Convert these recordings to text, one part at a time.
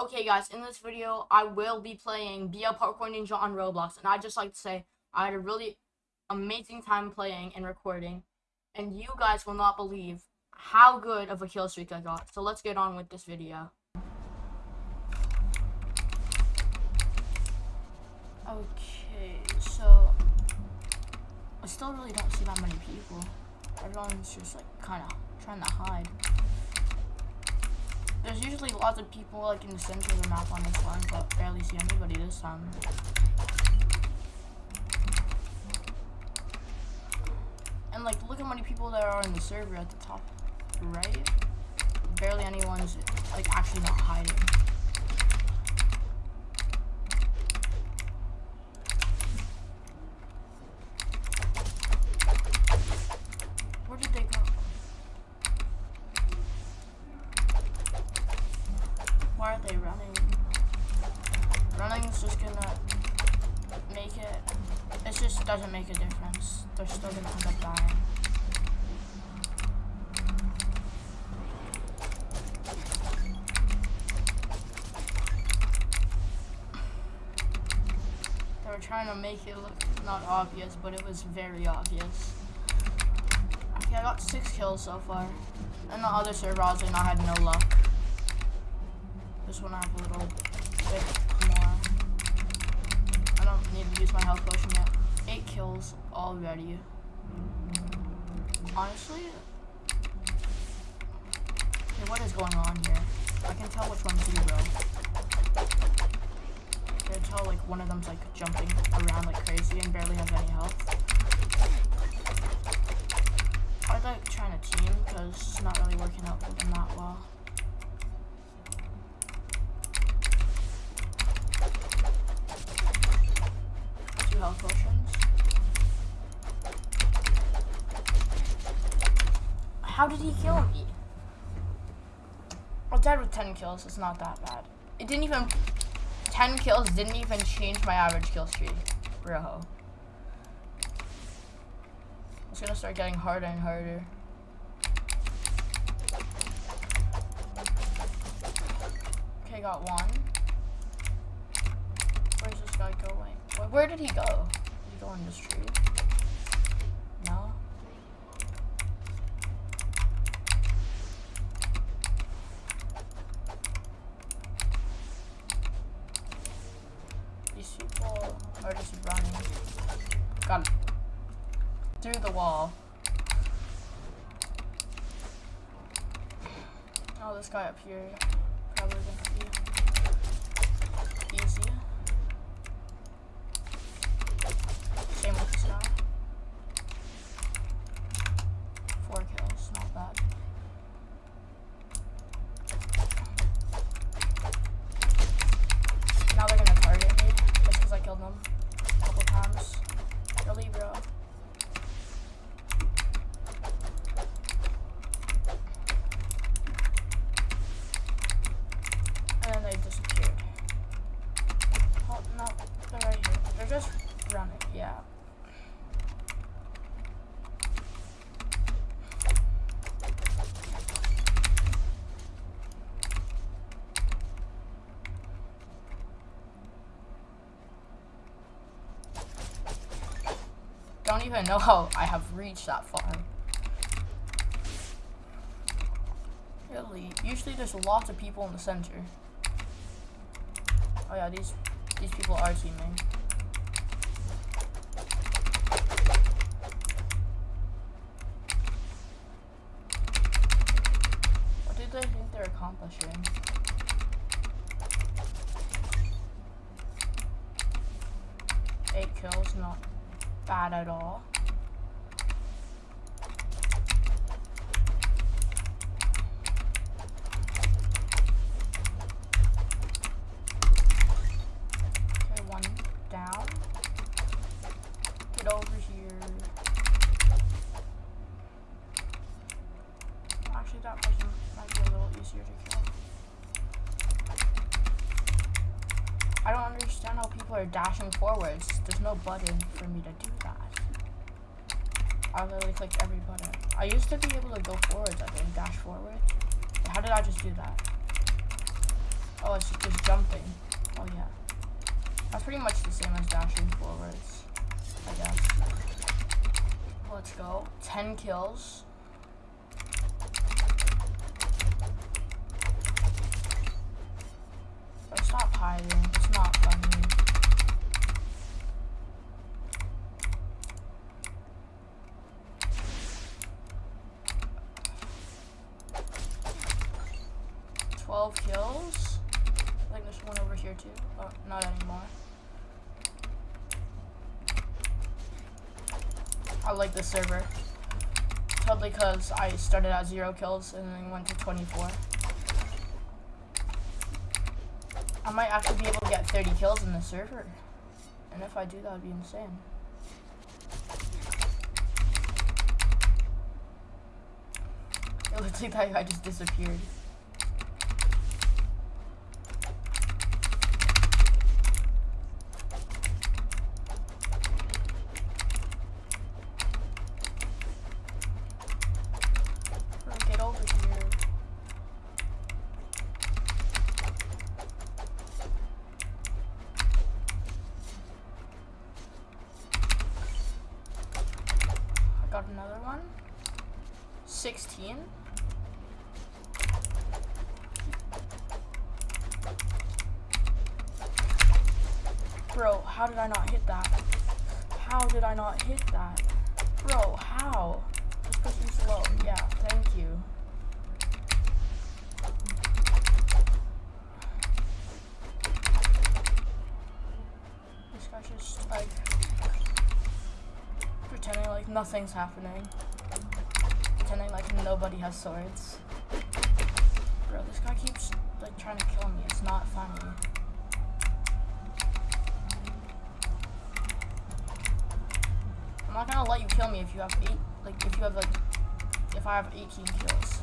Okay guys, in this video, I will be playing BL Parkour Ninja on Roblox, and I'd just like to say, I had a really amazing time playing and recording, and you guys will not believe how good of a kill streak I got. So let's get on with this video. Okay, so, I still really don't see that many people. Everyone's just like, kind of trying to hide. There's usually lots of people like in the center of the map on this one, but barely see anybody this time. And like, look how many people there are in the server at the top right. Barely anyone's like actually not hiding. Why are they running? Running's just gonna make it. It just doesn't make a difference. They're still gonna end up dying. They were trying to make it look not obvious, but it was very obvious. Okay, I got six kills so far. And the other server, obviously, not had no luck. This one I have a little bit more. I don't need to use my health potion yet. Eight kills already. Honestly, okay, what is going on here? I can tell which one's you. I can tell like one of them's like jumping around like crazy and barely has any health. I'd like trying to team because it's not really working out for them that well. kills. It's not that bad. It didn't even... 10 kills didn't even change my average kill streak. Rojo. It's gonna start getting harder and harder. Okay, got one. Where's this guy going? Where, where did he go? Did he go in this tree? Are just running. Him. Through the wall. Oh, this guy up here probably gonna be don't even know how I have reached that far. Really, usually there's lots of people in the center. Oh yeah, these these people are teaming. What do they think they're accomplishing? Eight kills, not bad at all. Okay, one down. Get over here. Actually, that person might be a little easier to kill. I don't are dashing forwards. There's no button for me to do that. I literally clicked every button. I used to be able to go forwards, I think, dash forward. How did I just do that? Oh, it's just jumping. Oh, yeah. That's pretty much the same as dashing forwards, I guess. Let's go. 10 kills. Stop hiding. It's not funny. Twelve kills. I think there's one over here too. Oh, not anymore. I like this server. Totally because I started at zero kills and then went to 24. I might actually be able to get 30 kills in the server. And if I do, that would be insane. It looks like guy just disappeared. got another one. 16. Bro, how did I not hit that? How did I not hit that? Bro, how? This person's slow. Yeah, thank you. This guy's just like pretending like nothing's happening. Pretending like nobody has swords. Bro, this guy keeps like trying to kill me. It's not funny. I'm not gonna you kill me if you have eight, like if you have like, if I have 18 kills.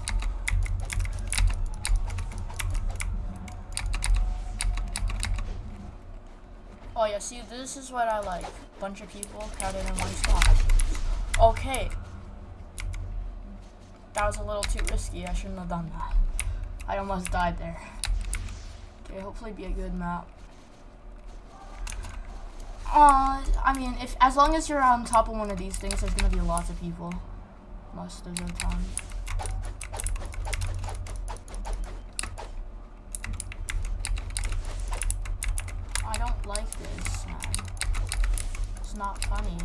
Oh yeah, see, this is what I like. Bunch of people crowded in one spot. Okay. That was a little too risky. I shouldn't have done that. I almost died there. Okay, hopefully be a good map. Uh, I mean, if as long as you're on top of one of these things, there's gonna be lots of people. Most of the time. I don't like this, man. It's not funny.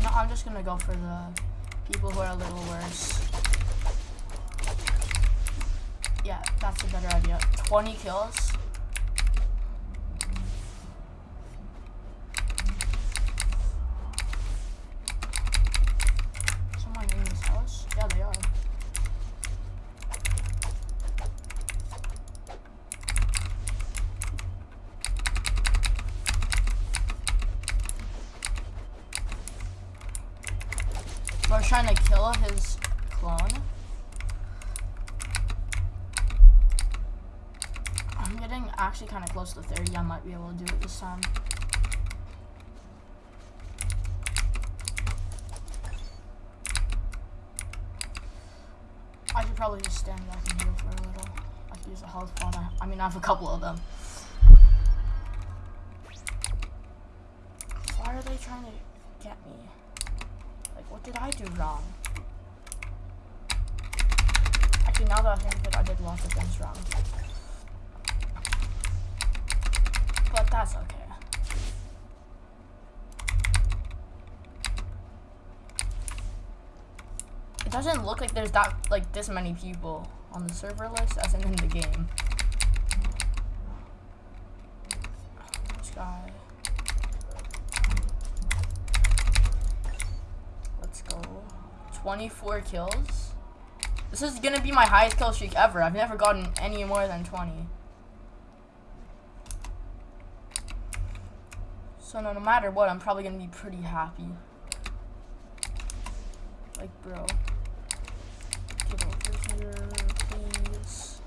No, I'm just gonna go for the people who are a little worse. Yeah, that's a better idea. 20 kills. Someone in this house? Yeah, they are. We're trying to kill his clone. I'm getting actually kind of close to 30. I might be able to do it this time. I should probably just stand back and heal for a little. I could use a health pod. I, mean, I have a couple of them. Why are they trying to get me? Like, what did I do wrong? Actually, now that I think it, I did lots of things wrong. But that's okay. It doesn't look like there's that, like, this many people on the server list as in in the game. This guy. Let's go. 24 kills. This is gonna be my highest kill streak ever. I've never gotten any more than 20. So no, no matter what, I'm probably gonna be pretty happy. Like, bro. Get over here, please.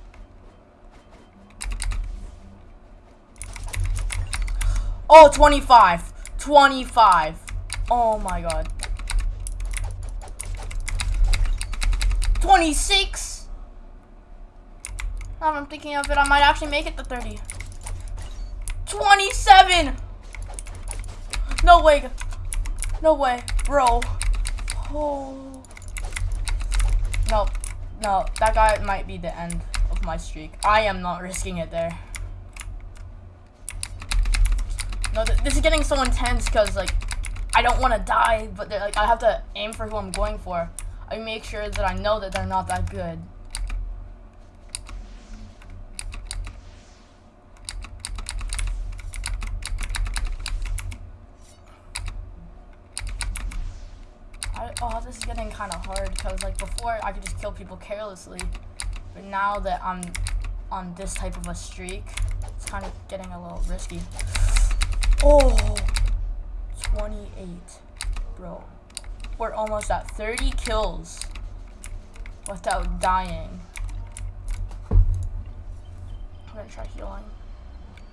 Oh, 25. 25. Oh my god. 26. Now I'm thinking of it, I might actually make it to 30. 27. No way. No way, bro. Oh. No, no, that guy might be the end of my streak. I am not risking it there. No, th this is getting so intense because, like, I don't want to die, but like I have to aim for who I'm going for. I make sure that I know that they're not that good. I, oh, this is getting kind of hard because like before I could just kill people carelessly, but now that I'm on this type of a streak, it's kind of getting a little risky. Oh. 28. Bro. We're almost at 30 kills without dying. I'm gonna try healing.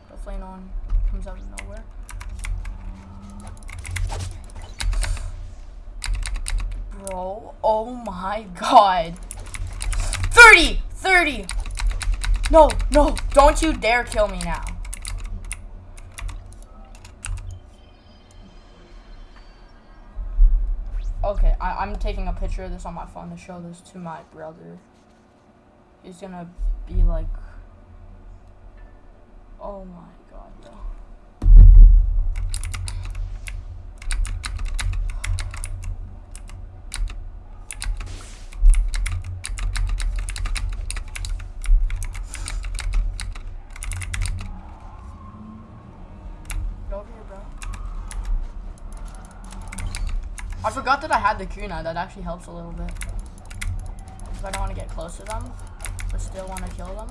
Hopefully no one comes out of nowhere. Bro, oh my god. 30! 30! No, no, don't you dare kill me now. Okay, I, am taking a picture of this on my phone to show this to my brother. He's gonna be like, oh my god, bro. I forgot that I had the kunai. That actually helps a little bit. I don't want to get close to them, but still want to kill them.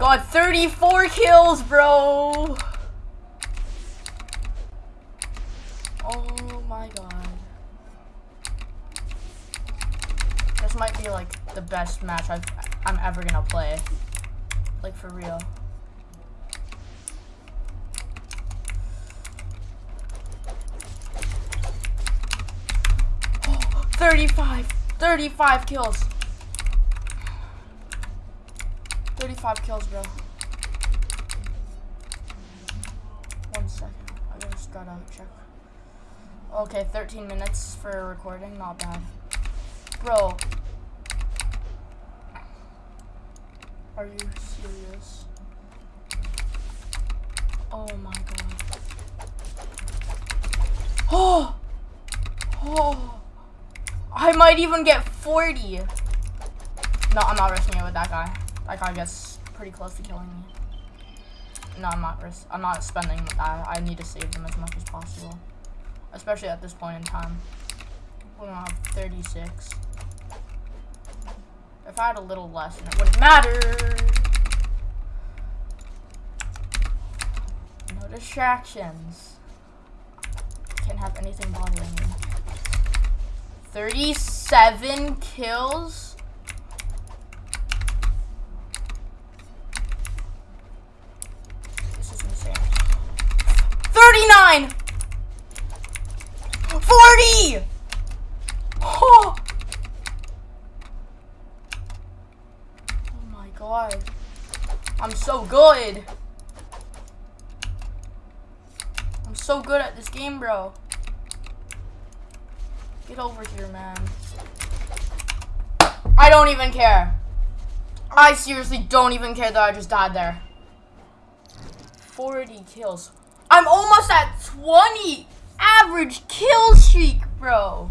God, 34 kills, bro! Oh my god. This might be like the best match I've, I'm ever gonna play. Like for real. Oh, 35! 35 kills! 35 kills, bro. One second. I just gotta check. Okay, 13 minutes for recording. Not bad. Bro. Are you serious? Oh my god. Oh! Oh! I might even get 40. No, I'm not risking it with that guy. That guy gets pretty close to killing me. No, I'm not I'm not spending that. I need to save them as much as possible. Especially at this point in time. We don't have 36. If I had a little less, then it wouldn't matter. No distractions. Can't have anything bothering me. 37 kills? 40! Oh! oh my god. I'm so good. I'm so good at this game, bro. Get over here, man. I don't even care. I seriously don't even care that I just died there. 40 kills. I'm almost at 20 average kill streak, bro.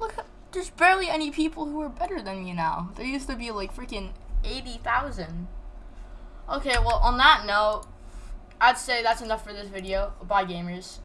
Look, there's barely any people who are better than me now. There used to be like freaking 80,000. Okay, well, on that note, I'd say that's enough for this video. Bye, gamers.